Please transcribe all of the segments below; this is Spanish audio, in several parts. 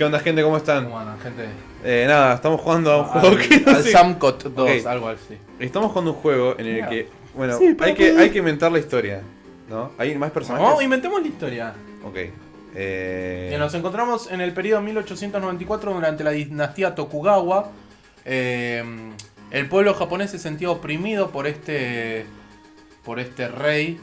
¿Qué onda, gente? ¿Cómo están? ¿Cómo andan, gente? Eh, nada, estamos jugando a un Al- juego que no al sé. Samcot 2, Ok. algo así. Estamos jugando un juego en el Mira. que, bueno, Sí, pero hay, que, hay que inventar la historia, ¿no? ¿Hay más personajes? No, inventemos la historia. Ok. Eh... Bien, nos encontramos en el periodo 1894 durante la dinastía Tokugawa. Eh, el pueblo japonés se sentía oprimido por este, por este rey.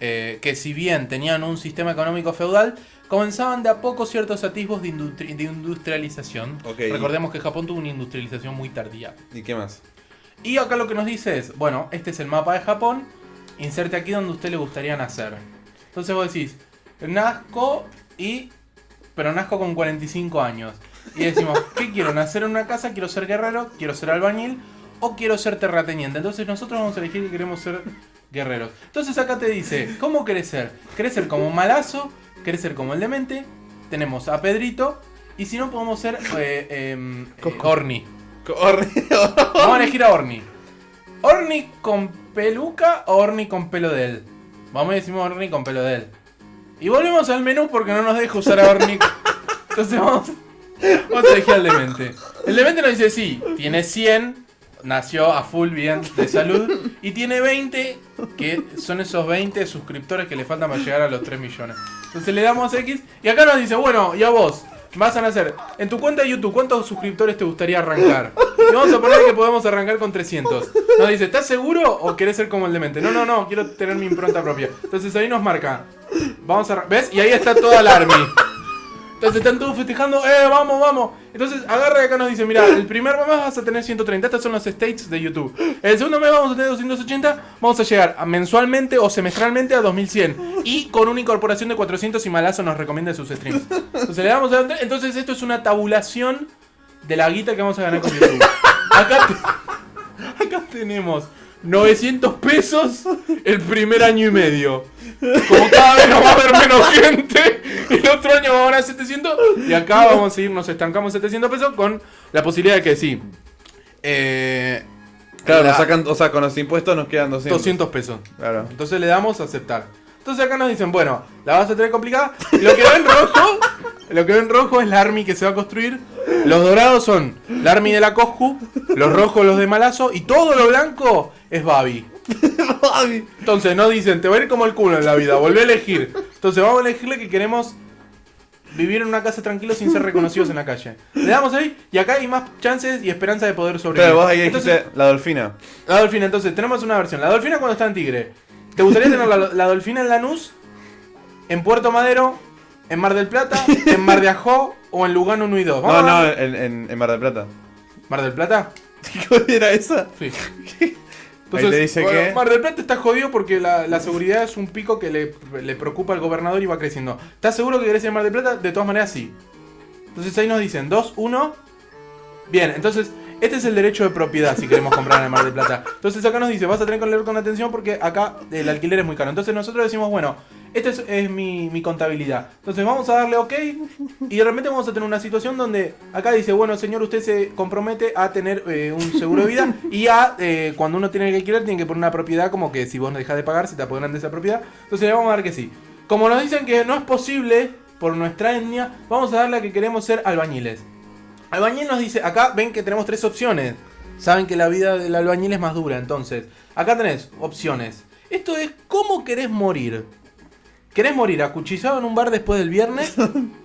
Eh, que si bien tenían un sistema económico feudal, comenzaban de a poco ciertos atisbos de, industri- de industrialización. Recordemos que Japón tuvo una industrialización muy tardía. ¿Y qué más? Y acá lo que nos dice es, bueno, este es el mapa de Japón, inserte aquí donde a usted le gustaría nacer. Entonces vos decís, nazco y... pero nazco con 45 años. Y decimos, ¿qué quiero? ¿Nacer en una casa? ¿Quiero ser guerrero? ¿Quiero ser albañil? ¿O quiero ser terrateniente? Entonces nosotros vamos a elegir que queremos ser guerreros. Entonces acá te dice, ¿cómo? ¿Querés ser como Malazo? ¿Querés ser como el demente? Tenemos a Pedrito. Y si no, podemos ser eh, em, eh. Orni. Vamos a elegir a Orni. ¿Orni con peluca o Orni con pelo de él? Vamos a decir Orni con pelo de él. Y volvemos al menú porque no nos deja usar a Orni. Entonces vamos, vamos a elegir al demente. El demente nos dice sí, tiene 100, nació a full bien de salud. Y tiene 20, que son esos 20 suscriptores que le faltan para llegar a los 3 millones. Entonces le damos X y acá nos dice, bueno, y a vos. Vas a nacer. En tu cuenta de YouTube, ¿cuántos suscriptores te gustaría arrancar? Y vamos a poner que podemos arrancar con 300. Nos dice, ¿estás seguro o querés ser como el demente? No, no, no, quiero tener mi impronta propia. Entonces ahí nos marca. Vamos a... ¿Ves? Y ahí está toda la army. Entonces están todos festejando, ¡eh, vamos, vamos! Entonces agarra y acá nos dice, mira, el primer mes vas a tener 130, estos son los states de YouTube. El segundo mes vamos a tener 280, vamos a llegar mensualmente o semestralmente a 2100. Y con una incorporación de 400 y Malazo nos recomienda sus streams. Entonces le damos a... Entonces esto es una tabulación de la guita que vamos a ganar con YouTube. Acá, acá tenemos 900 pesos el primer año y medio. Como cada vez nos va a haber menos gente, el otro año vamos a ganar 700 y acá vamos a ir, nos estancamos 700 pesos con la posibilidad de que sí. Eh, Claro, la- nos sacan, o sea, con los impuestos nos quedan 200. 200 pesos. Claro. Entonces le damos a aceptar. Entonces acá nos dicen, bueno, la vas a tener complicada. Lo que ven rojo, lo que ven rojo es la army que se va a construir. Los dorados son la army de la Coscu, los rojos los de Malazo y todo lo blanco es Babi. Entonces nos dicen, te va a ir como el culo en la vida, volvé a elegir. Entonces vamos a elegirle que queremos vivir en una casa tranquilo sin ser reconocidos en la calle. Le damos ahí y acá hay más chances y esperanza de poder sobrevivir. Claro, vos ahí Entonces, dijiste la dolfina. la dolfina, entonces tenemos una versión. La dolfina cuando está en Tigre. ¿Te gustaría tener la, la dolfina en Lanús? ¿En Puerto Madero? ¿En Mar del Plata? ¿En Mar de Ajó? ¿O en Lugano 1 y 2? No, no, en, en, en Mar del Plata. ¿Mar del Plata? ¿Cuál era esa? Sí. Ahí te dice bueno, que- Mar del Plata está jodido porque la, la seguridad es un pico que le, le preocupa al gobernador y va creciendo. ¿Estás seguro que querés ir a Mar del Plata? De todas maneras, sí. Entonces ahí nos dicen 2, 1. Bien, entonces este es el derecho de propiedad si queremos comprar en el Mar del Plata. Entonces acá nos dice, vas a tener que leer con atención porque acá el alquiler es muy caro. Entonces nosotros decimos, bueno, esta es, mi contabilidad. Entonces vamos a darle OK y de repente vamos a tener una situación donde acá dice, bueno señor, usted se compromete a tener eh, un seguro de vida y a, eh, cuando uno tiene que alquilar, tiene que poner una propiedad como que si vos no dejas de pagar, se te apoderan de esa propiedad. Entonces le vamos a dar que sí. Como nos dicen que no es posible por nuestra etnia, vamos a darle a que queremos ser albañiles. Albañil nos dice, acá ven que tenemos tres opciones. Saben que la vida del albañil es más dura, entonces. Acá tenés opciones. Esto es cómo querés morir. ¿Querés morir acuchillado en un bar después del viernes?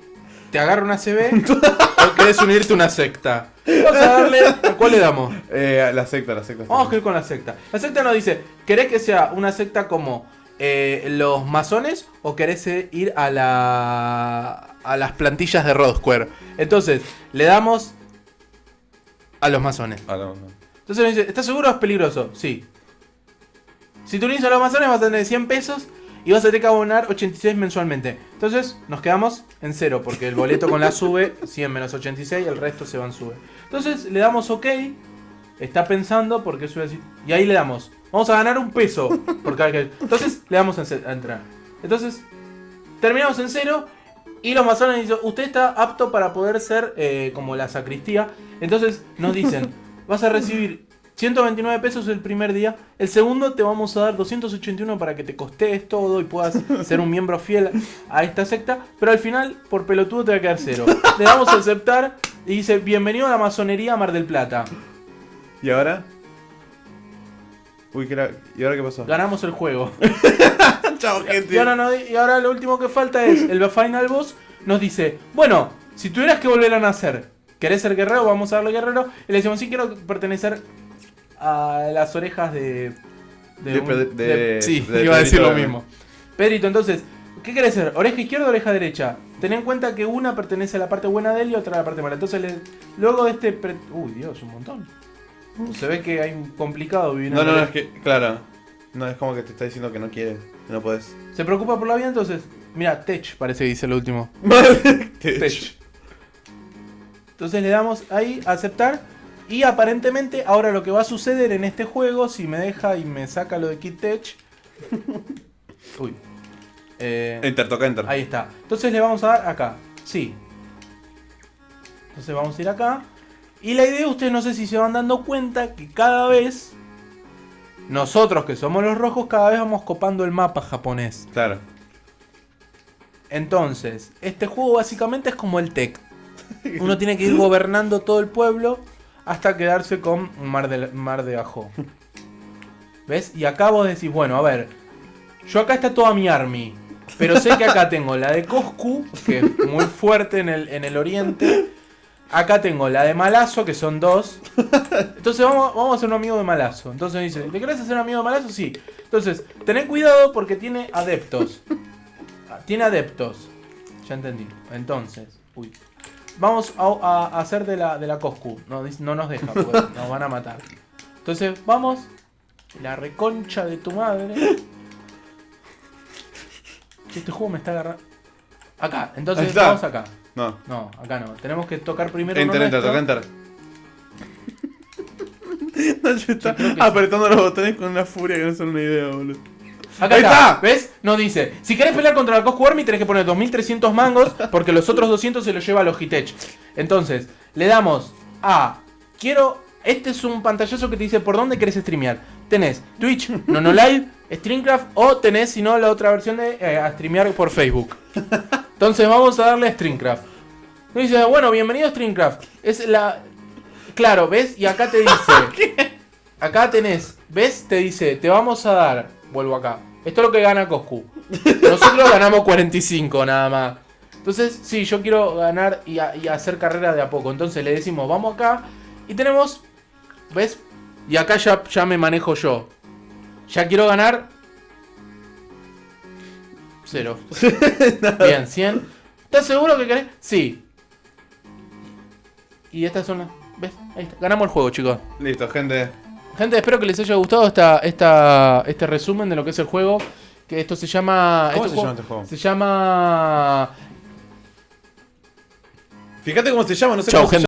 ¿Te agarra una CB? ¿O querés unirte a una secta? Vamos a darle. ¿A cuál le damos? Eh, la secta, la secta. Vamos a ir con la secta. La secta nos dice: ¿querés que sea una secta como eh, los masones o querés ir a la. a las plantillas de Rod Square? Entonces, le damos a los masones. Ah, no, no. Entonces nos dice: ¿estás seguro o es peligroso? Sí. Si te unís a los masones vas a tener 100 pesos y vas a tener que abonar 86 mensualmente. Entonces nos quedamos en cero porque el boleto con la sube 100 menos 86 el resto se van sube. Entonces le damos OK. Está pensando porque sube así. Y ahí le damos. Vamos a ganar un peso por cada que. Entonces le damos a entrar. Entonces terminamos en cero. Y los masones dicen, usted está apto para poder ser eh, como la sacristía. Entonces nos dicen, vas a recibir 129 pesos el primer día. El segundo te vamos a dar 281 para que te costees todo y puedas ser un miembro fiel a esta secta. Pero al final, por pelotudo, te va a quedar cero. Le damos a aceptar y dice: Bienvenido a la masonería Mar del Plata. ¿Y ahora? Uy, ¿qué era? ¿y ahora qué pasó? Ganamos el juego. Chao, gente. Y ahora, no- y ahora lo último que falta es el Final Boss. Nos dice: Bueno, si tuvieras que volver a nacer, ¿querés ser guerrero? Vamos a darle guerrero. Y le decimos: Sí, quiero pertenecer a las orejas de. De un- de- sí, de iba a decir lo mismo. Pedrito, entonces, ¿qué querés ser? ¿Oreja izquierda o oreja derecha? Ten en cuenta que una pertenece a la parte buena de él y otra a la parte mala. Entonces, le- luego de este. pre- Uy, Dios, un montón. Se ve que hay un complicado vivir No, no, no, es que, claro. No, es como que te está diciendo que no quieres, que no puedes. Se preocupa por la vida, entonces. Mira, Tech parece que dice lo último. Tech. Entonces le damos ahí aceptar. Y aparentemente ahora lo que va a suceder en este juego, si me deja y me saca lo de Kid Tech. Uy. Eh, Enter, toca enter. ahí está. Entonces le vamos a dar acá. Sí. Entonces vamos a ir acá. Y la idea, ustedes no sé si se van dando cuenta que cada vez... Nosotros que somos los rojos, cada vez vamos copando el mapa japonés. Claro. Entonces, este juego básicamente es como el TEC. Uno tiene que ir gobernando todo el pueblo hasta quedarse con Mar de, Mar de Ajo. ¿Ves? Y acá vos decís, bueno, a ver, yo acá está toda mi army. Pero sé que acá tengo la de Coscu, que es muy fuerte en el, en el oriente. Acá tengo la de Malazo, que son dos. Entonces vamos, a ser un amigo de Malazo. Entonces dice, ¿te querés hacer amigo de Malazo? Sí. Entonces, tened cuidado porque tiene adeptos. Ah, Tiene adeptos. Ya entendí. Entonces, uy. Vamos a, a hacer de la, de la Coscu. No, nos deja, porque nos van a matar. Entonces, vamos. La reconcha de tu madre. Este juego me está agarrando. Acá, entonces está. vamos acá. No. No, acá no. Tenemos que tocar primero. Enter, enter, toca enter. Nacho está apretando los botones con una furia que no son una idea, boludo. Acá Ahí está. está. ¿Ves? Nos dice, si querés pelear contra la Coscu Army tenés que poner 2300 mangos porque los otros 200 se los lleva a Logitech. Entonces, le damos a quiero este es un pantallazo que te dice por dónde querés streamear. Tenés Twitch, Nonolive, Streamcraft o tenés si no la otra versión de eh, a streamear por Facebook. Entonces, vamos a darle a Streamcraft. Nos dice, bueno, bienvenido a Streamcraft. Es la Claro, ¿ves? Y acá te dice Acá tenés, ¿ves? Te dice, te vamos a dar. Vuelvo acá. Esto es lo que gana Coscu. Nosotros ganamos 45 nada más. Entonces, sí, yo quiero ganar y, a- y hacer carrera de a poco. Entonces le decimos, vamos acá. Y tenemos, ¿ves? Y acá ya, ya me manejo yo. Ya quiero ganar. Cero. Bien, 100. ¿Estás seguro que querés? Sí. Y estas son las. ¿Ves? Ahí está. Ganamos el juego, chicos. Listo, gente. Gente, espero que les haya gustado esta, esta, este resumen de lo que es el juego. Que esto se llama. ¿Cómo este se llama este juego? Se llama. Fíjate cómo se llama, no sé Chau, cómo se gente.